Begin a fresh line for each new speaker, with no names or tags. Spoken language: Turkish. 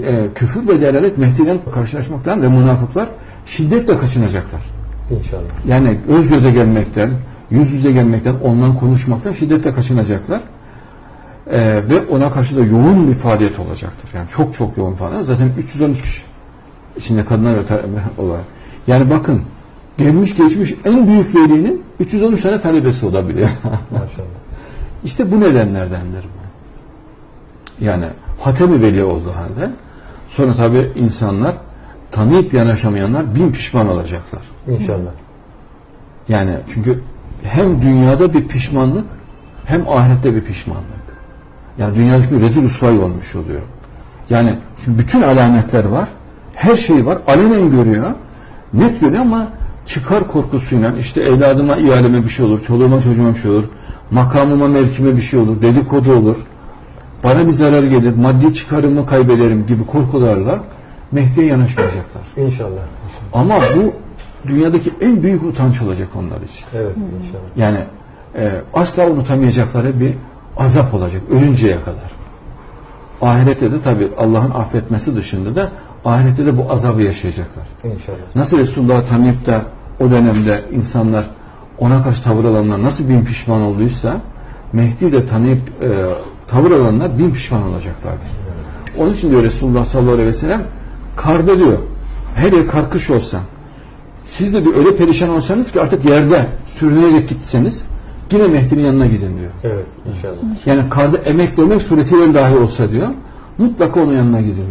e, küfür ve delalet Mehdi'den karşılaşmaktan ve münafıklar şiddetle kaçınacaklar.
İnşallah.
Yani göz göze gelmekten, yüz yüze gelmekten, ondan konuşmaktan şiddetle kaçınacaklar. E, ve ona karşı da yoğun bir faaliyet olacaktır. Yani çok çok yoğun faaliyet. Zaten 313 kişi. içinde kadınlar olarak. Yani bakın gelmiş geçmiş en büyük velinin 313 tane talebesi olabiliyor.
Maşallah.
İşte bu nedenlerdendir bu. Yani Hatemi Veli olduğu halde sonra tabi insanlar tanıyıp yanaşamayanlar bin pişman olacaklar.
İnşallah.
Yani çünkü hem dünyada bir pişmanlık hem ahirette bir pişmanlık. Yani dünyadaki rezil usvay olmuş oluyor. Yani çünkü bütün alametler var. Her şey var. Alenen görüyor. Net görüyor ama çıkar korkusuyla işte evladıma, ihaleme bir şey olur, çoluğuma çocuğuma bir şey olur, makamıma, mevkime bir şey olur, dedikodu olur, bana bir zarar gelir, maddi çıkarımı kaybederim gibi korkularla Mehdi'ye yanaşmayacaklar.
İnşallah.
Ama bu dünyadaki en büyük utanç olacak onlar için.
Evet inşallah.
Yani e, asla unutamayacakları bir azap olacak ölünceye kadar. Ahirette de tabi Allah'ın affetmesi dışında da ahirette de bu azabı yaşayacaklar.
İnşallah.
Nasıl Resulullah da o dönemde insanlar ona karşı tavır alanlar nasıl bin pişman olduysa Mehdi de tanıyıp e, tavır alanlar bin pişman olacaklardır. Onun için diyor Resulullah sallallahu aleyhi ve sellem karda diyor her yer karkış olsa siz de bir öyle perişan olsanız ki artık yerde sürünerek gitseniz yine Mehdi'nin yanına gidin diyor.
Evet inşallah.
Yani karda emeklemek suretiyle dahi olsa diyor mutlaka onun yanına gidin diyor.